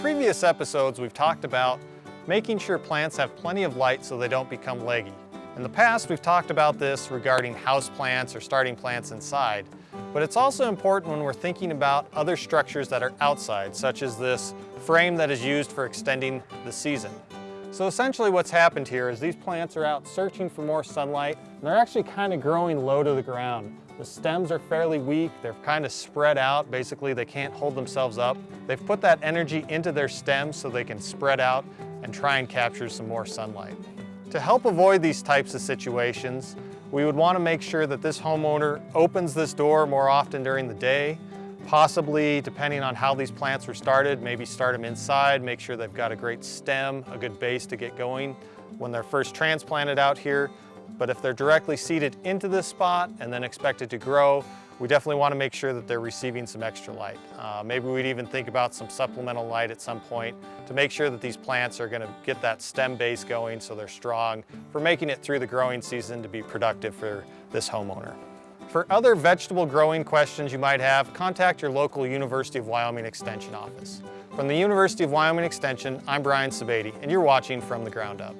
previous episodes, we've talked about making sure plants have plenty of light so they don't become leggy. In the past, we've talked about this regarding house plants or starting plants inside, but it's also important when we're thinking about other structures that are outside, such as this frame that is used for extending the season. So essentially what's happened here is these plants are out searching for more sunlight, and they're actually kind of growing low to the ground. The stems are fairly weak, they're kind of spread out, basically they can't hold themselves up. They've put that energy into their stems so they can spread out and try and capture some more sunlight. To help avoid these types of situations, we would want to make sure that this homeowner opens this door more often during the day, possibly depending on how these plants were started, maybe start them inside, make sure they've got a great stem, a good base to get going when they're first transplanted out here. But if they're directly seeded into this spot and then expected to grow, we definitely want to make sure that they're receiving some extra light. Uh, maybe we'd even think about some supplemental light at some point to make sure that these plants are going to get that stem base going so they're strong for making it through the growing season to be productive for this homeowner. For other vegetable growing questions you might have, contact your local University of Wyoming Extension office. From the University of Wyoming Extension, I'm Brian Sebade, and you're watching From the Ground Up.